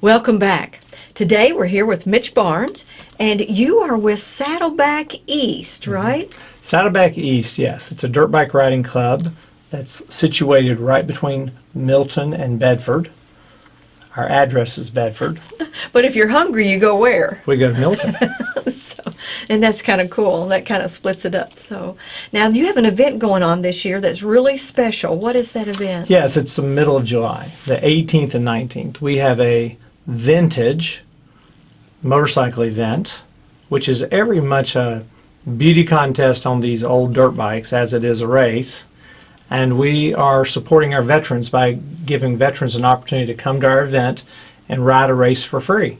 Welcome back. Today we're here with Mitch Barnes, and you are with Saddleback East, mm-hmm. right? Saddleback East, yes. It's a dirt bike riding club that's situated right between Milton and Bedford. Our address is Bedford. But if you're hungry, you go where? We go to Milton. so, and that's kind of cool. That kind of splits it up. So now you have an event going on this year that's really special. What is that event? yes, it's the middle of July, the 18th and 19th. We have a vintage motorcycle event, which is every much a beauty contest on these old dirt bikes as it is a race. And we are supporting our veterans by giving veterans an opportunity to come to our event and ride a race for free.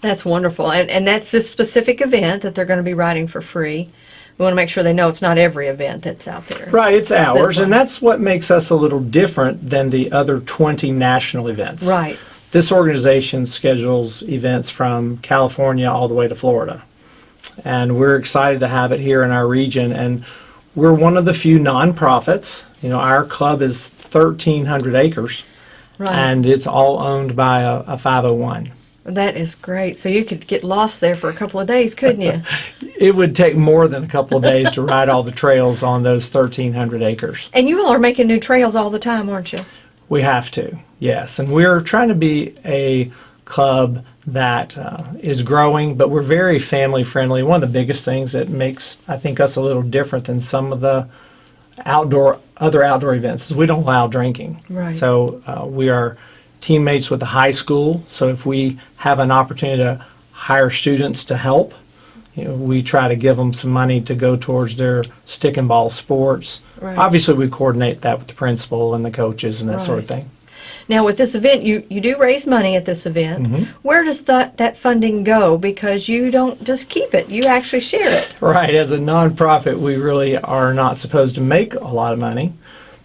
That's wonderful. And, and that's this specific event that they're going to be riding for free. We want to make sure they know it's not every event that's out there. Right, it's this ours, and that's what makes us a little different than the other 20 national events. Right. This organization schedules events from California all the way to Florida. And we're excited to have it here in our region. And we're one of the few nonprofits. You know, our club is 1,300 acres, Right. and it's all owned by a, a 501. that is great. So you could get lost there for a couple of days, couldn't you? It would take more than a couple of days to ride all the trails on those 1,300 acres. and you all are making new trails all the time, aren't you? We have to, yes. And we're trying to be a club that uh, is growing, but we're very family friendly. One of the biggest things that makes, I think, us a little different than some of the outdoor other outdoor events is we don't allow drinking. Right. So uh, we are teammates with the high school. So if we have an opportunity to hire students to help, you know, we try to give them some money to go towards their stick and ball sports. Right. Obviously, we coordinate that with the principal and the coaches and that sort of thing. Now, with this event, you, you do raise money at this event. Mm-hmm. Where does that, that funding go? Because you don't just keep it, you actually share it. Right, as a nonprofit, we really are not supposed to make a lot of money,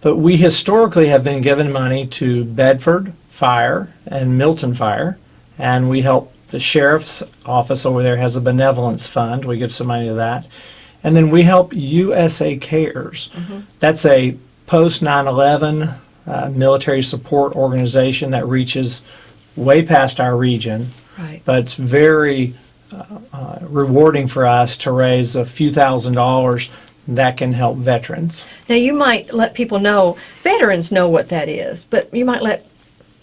but we historically have been given money to Bedford Fire and Milton Fire, and we help the sheriff's office over there has a benevolence fund. We give some money to that. And then we help USA Cares. That's a post 9 11 uh, military support organization that reaches way past our region Right. but it's very uh, uh, rewarding for us to raise a few thousand dollars that can help veterans. Now, you might let people know, veterans know what that is, but you might let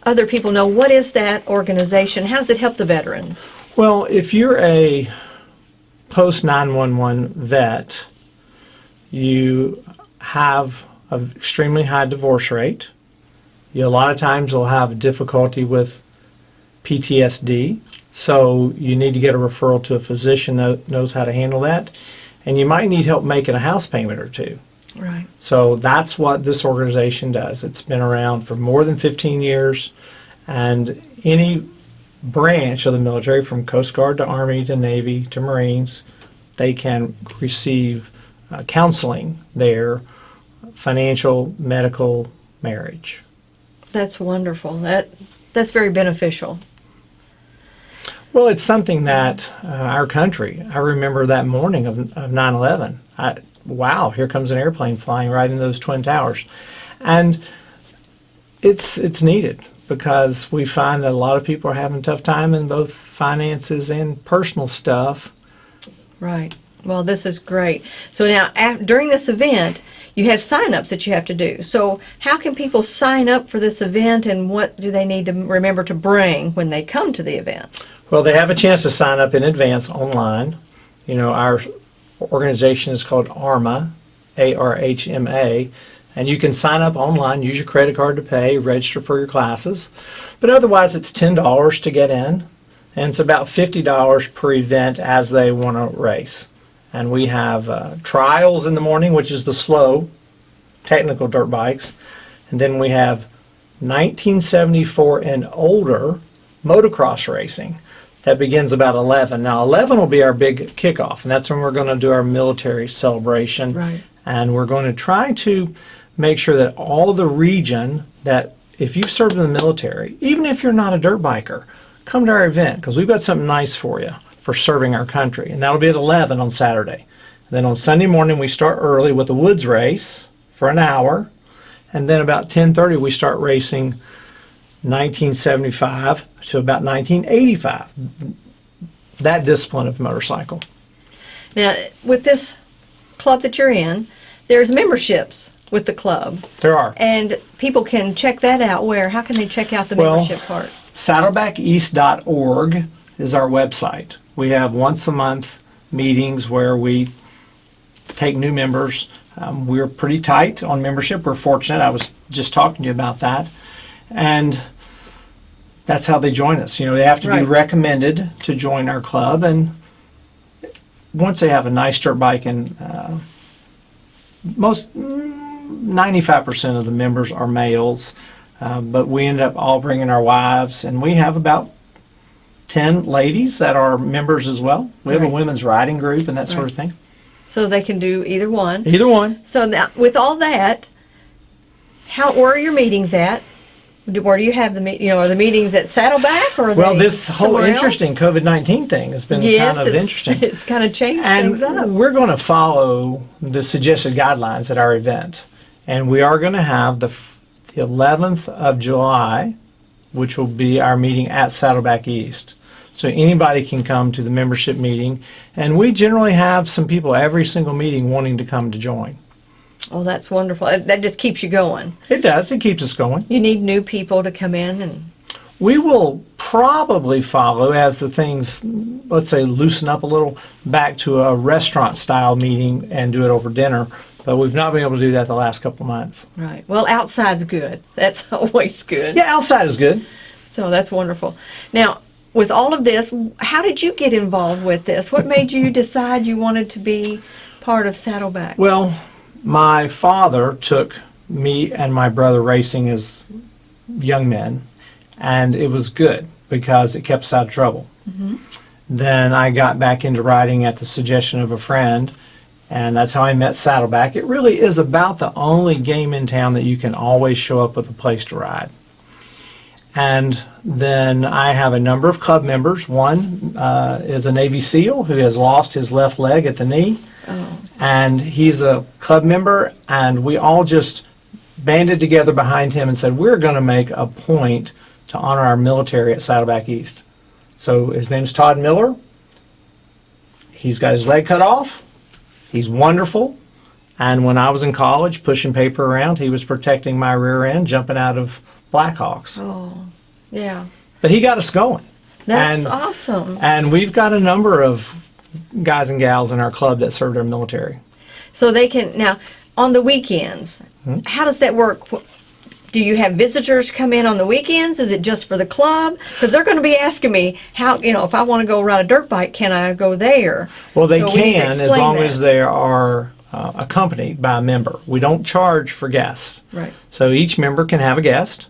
other people know what is that organization? How does it help the veterans? Well, if you're a post 911 vet, you have an extremely high divorce rate. You, a lot of times will have difficulty with PTSD, so you need to get a referral to a physician that knows how to handle that. And you might need help making a house payment or two. Right. So that's what this organization does. It's been around for more than 15 years, and any branch of the military, from Coast Guard to Army to Navy to Marines, they can receive uh, counseling there, financial, medical, marriage. That's wonderful. That That's very beneficial. Well, it's something that uh, our country, I remember that morning of, of 9-11. I, wow, here comes an airplane flying right into those Twin Towers. And it's, it's needed because we find that a lot of people are having a tough time in both finances and personal stuff. Right. Well, this is great. So now, during this event, you have sign-ups that you have to do. So how can people sign up for this event, and what do they need to remember to bring when they come to the event? Well, they have a chance to sign up in advance online. You know, our organization is called AHRMA, A-R-H-M-A, and you can sign up online, use your credit card to pay, register for your classes. But otherwise, it's $10 to get in, and it's about $50 per event as they want to race. And we have uh, trials in the morning, which is the slow technical dirt bikes, and then we have 1974 and older motocross racing that begins about 11. Now 11 will be our big kickoff, and that's when we're going to do our military celebration. Right. And we're going to try to make sure that all the region that if you've served in the military, even if you're not a dirt biker, come to our event because we've got something nice for you for serving our country. And that'll be at 11 on Saturday. then on Sunday morning we start early with a woods race for an hour. And then about 10:30 we start racing 1975 to about 1985. That discipline of motorcycle. Now, with this club that you're in, there's memberships with the club, There are. and people can check that out. Where? How can they check out the Well- membership part? Saddlebackeast.org is our website. We have once a month meetings where we take new members. Um, we're pretty tight on membership. We're fortunate. I was just talking to you about that. And that's how they join us. You know, they have to be recommended to join our club. And once they have a nice dirt bike, and uh, most mm, 95% of the members are males. Um, but we end up all bringing our wives, and we have about 10 ladies that are members as well. We have Right. a women's riding group and that sort of thing. So they can do either one. Either one. So now, with all that, how where are your meetings at? Do- Where do you have the meet? You know, are the meetings at Saddleback or Well, this whole interesting COVID 19 thing has been Yes, kind of it's, interesting. it's kind of changed And things up. we're going to follow the suggested guidelines at our event. And we are going to have the, the 11th of July, which will be our meeting at Saddleback East. So anybody can come to the membership meeting. And we generally have some people every single meeting wanting to come to join. Oh, that's wonderful. That just keeps you going. It does, it keeps us going. You need new people to come in and We will probably follow as the things, let's say, loosen up a little, back to a restaurant style meeting and do it over dinner. But we've not been able to do that the last couple of months. right. Well, outside's good. That's always good. Yeah, outside is good. So that's wonderful. Now, with all of this, how did you get involved with this? What made you decide you wanted to be part of Saddleback? Well, my father took me and my brother racing as young men, and it was good because it kept us out of trouble. Then I got back into riding at the suggestion of a friend, and that's how I met Saddleback. It really is about the only game in town that you can always show up with a place to ride. And then I have a number of club members. One uh, is a Navy SEAL who has lost his left leg at the knee and he's a club member and we all just banded together behind him and said we're going to make a point to honor our military at saddleback east. So his name's todd miller. He's got his leg cut off. He's wonderful. And when i was in college pushing paper around he was protecting my rear end jumping out of blackhawks. Oh, yeah. but he got us going. That's And- awesome. and we've got a number of guys and gals in our club that served our military So they can now on the weekends. Hmm? How does that work? Do you have visitors come in on the weekends? Is it just for the club? Because they're going to be asking me how you know if I want to go ride a dirt bike, can I go there? Well, they So we can as explain long as they are uh, accompanied by a member. We don't charge for guests. Right. So each member can have a guest,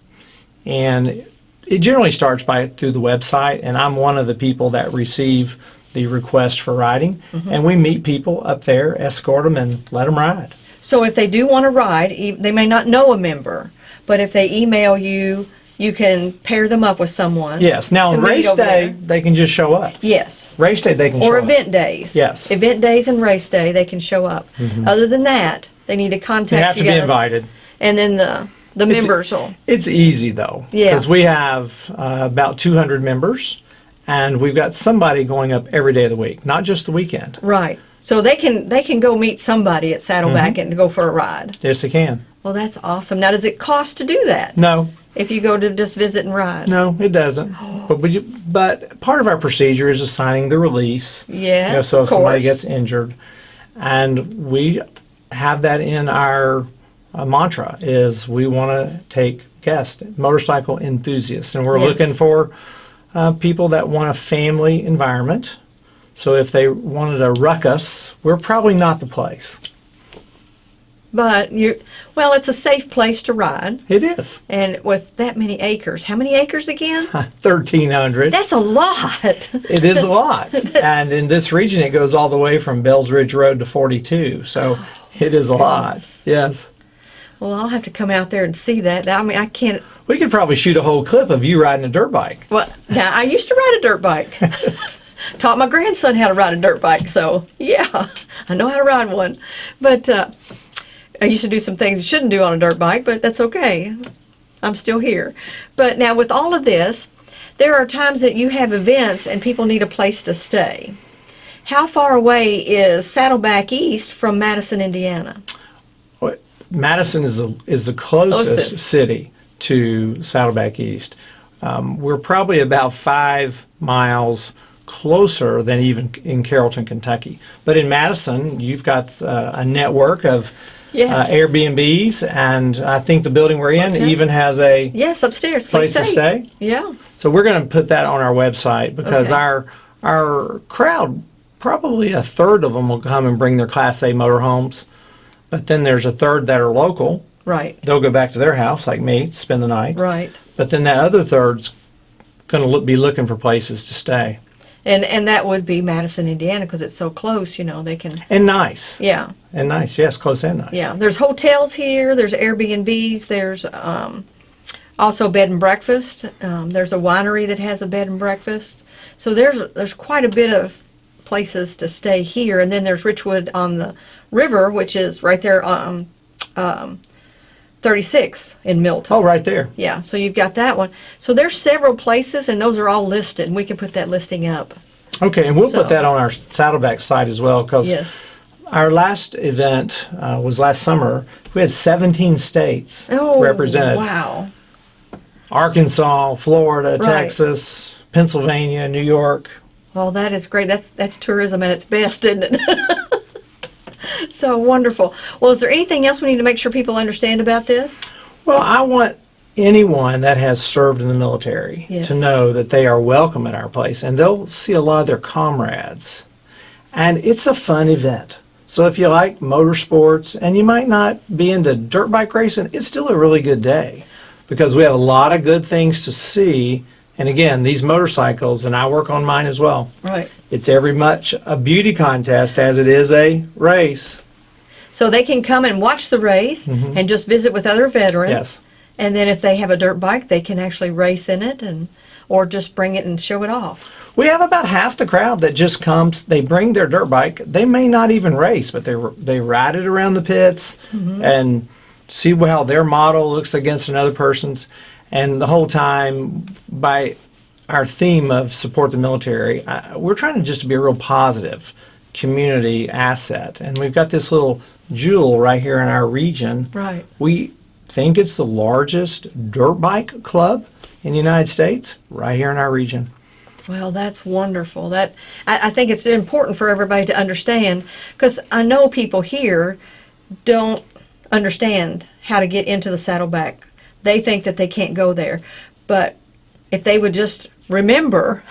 and it generally starts by through the website. And I'm one of the people that receive the request for riding, Mm-hmm. and we meet people up there, escort them, and let them ride. So if they do want to ride, they may not know a member, but if they email you, you can pair them up with someone. Yes. Now on race day, there. they can just show up. Yes. Race day, they can Or show up. event days. Yes. Event days and race day, they can show up. Other than that, they need to contact They have to you be guys, invited. And then the the It's- members will. It's easy though, Yeah. because we have uh, about 200 members, and we've got somebody going up every day of the week, not just the weekend. Right. So they can they can go meet somebody at Saddleback Mm-hmm. and go for a ride. Yes, they can. Well, that's awesome. Now, does it cost to do that? No, If you go to just visit and ride? no, it doesn't. But we, but part of our procedure is assigning the release. Yes. you know, so if somebody gets injured, and we have that in our uh, mantra is we want to take guests, motorcycle enthusiasts, and we're Yes. looking for uh, people that want a family environment. So if they wanted a ruckus, we're probably not the place. But you, well, it's a safe place to ride, It is and with that many acres, how many acres again? 1,300. That's a lot. It is a lot. and in this region, it goes all the way from Bells Ridge Road to 42. So it is a lot. Yes. Well, I'll have to come out there and see that. I mean, I can't. We could probably shoot a whole clip of you riding a dirt bike. Well, now I used to ride a dirt bike. Taught my grandson how to ride a dirt bike, so yeah, I know how to ride one. But uh, I used to do some things you shouldn't do on a dirt bike, but that's okay. I'm still here. But now with all of this, there are times that you have events and people need a place to stay. How far away is Saddleback East from Madison, Indiana? Madison is the, is the closest, Closest. city to Saddleback East. Um, we're probably about five miles closer than even in Carrollton, Kentucky. But in Madison, you've got uh, a network of Yes. uh, Airbnbs, and I think the building we're in Okay. even has a Yes, upstairs. Place to stay. Yeah. So we're going to put that on our website because Okay. our our crowd, probably a third of them will come and bring their Class A motorhomes, but then there's a third that are local. Right. They'll go back to their house, like me, spend the night. Right. But then that other third's going to look, be looking for places to stay And and that would be Madison, Indiana, because it's so close. You know, they can. and nice Yeah. and nice. Yes, close and nice. Yeah. There's hotels here. There's Airbnbs. There's um, also bed and breakfast. Um, there's a winery that has a bed and breakfast. So there's there's quite a bit of places to stay here. And then there's Richwood on the river, which is right there on um, 36 in Milton. Oh, right there. Yeah, so you've got that one. So there's several places, and those are all listed. And we can put that listing up. Okay, and we'll So- put that on our Saddleback site as well because Yes. our last event uh, was last summer. We had 17 states Oh, represented. Wow. Arkansas, Florida, Right. Texas, Pennsylvania, New York. Well, that is great. That's that's tourism at its best, isn't it? so wonderful. Well, is there anything else we need to make sure people understand about this? Well, I want anyone that has served in the military Yes. to know that they are welcome at our place and they'll see a lot of their comrades. And it's a fun event. So if you like motorsports and you might not be into dirt bike racing, it's still a really good day because we have a lot of good things to see. And again, these motorcycles, and I work on mine as well. Right. It's every much a beauty contest as it is a race. So they can come and watch the race mm-hmm. and just visit with other veterans. Yes. And then if they have a dirt bike, they can actually race in it and or just bring it and show it off. We have about half the crowd that just comes. They bring their dirt bike. They may not even race, but they they ride it around the pits mm-hmm. and see how their model looks against another person's. And the whole time, by our theme of support the military, I, we're trying to just be a real positive community asset. And we've got this little jewel right here in our region. Right. We think it's the largest dirt bike club in the United States, right here in our region. Well, that's wonderful. That I, I think it's important for everybody to understand because I know people here don't understand how to get into the Saddleback. They think that they can't go there, but if they would just remember,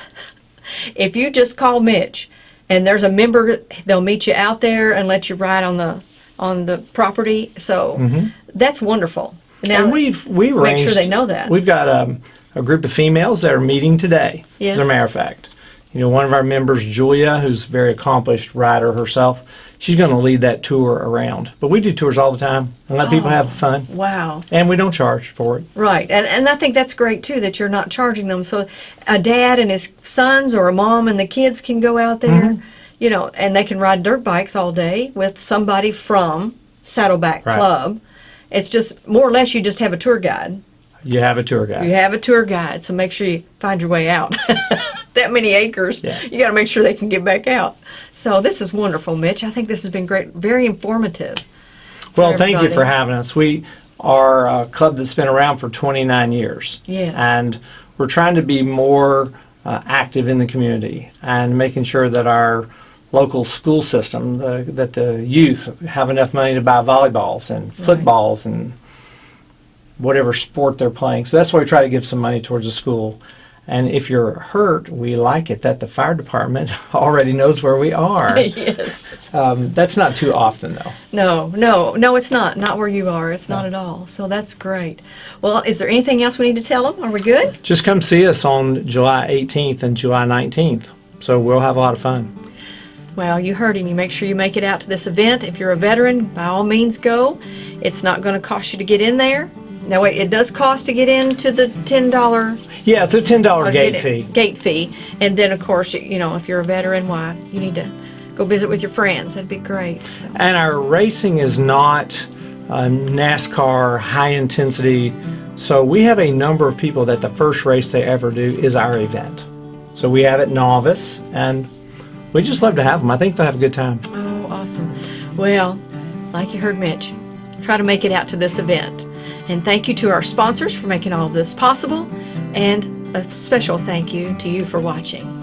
if you just call Mitch, and there's a member, they'll meet you out there and let you ride on the on the property. So that's wonderful. Now, and we've we make sure they know that. We've got um, a group of females that are meeting today. Yes. As a matter of fact, you know, one of our members, Julia, who's a very accomplished rider herself, she's going to lead that tour around. But we do tours all the time and let people Oh. have fun, wow. and we don't charge for it. Right, and and I think that's great too that you're not charging them. So a dad and his sons, or a mom and the kids can go out there, Mm-hmm. you know, and they can ride dirt bikes all day with somebody from Saddleback Right. Club. It's just more or less you just have a tour guide. You have a tour guide. You have a tour guide, so make sure you find your way out. that many acres, Yeah. you got to make sure they can get back out. So this is wonderful, Mitch. I think this has been great, very informative. Well, thank you for having us. We are a club that's been around for 29 years. Yes. And we're trying to be more uh, active in the community and making sure that our local school system, the, that the youth have enough money to buy volleyballs and footballs and whatever sport they're playing. So that's why we try to give some money towards the school. And if you're hurt, we like it that the fire department already knows where we are. yes. um, that's not too often, though. No, no, no, it's not. Not where you are. It's not at all. So that's great. Well, is there anything else we need to tell them? Are we good? Just come see us on July 18th and July 19th. So we'll have a lot of fun. Well, you heard him. You make sure you make it out to this event. If you're a veteran, by all means go. It's not going to cost you to get in there. No, wait, it does cost to get into the $10 Yeah, it's a $10 gate it- fee. Gate fee. And then, of course, you know, if you're a veteran, why, you need to go visit with your friends. That'd be great. So, And our racing is not uh, NASCAR high intensity So we have a number of people that the first race they ever do is our event. So we have it novice, and we just love to have them. I think they'll have a good time. Oh, awesome. Well, like you heard Mitch, try to make it out to this event. And thank you to our sponsors for making all of this possible. And a special thank you to you for watching.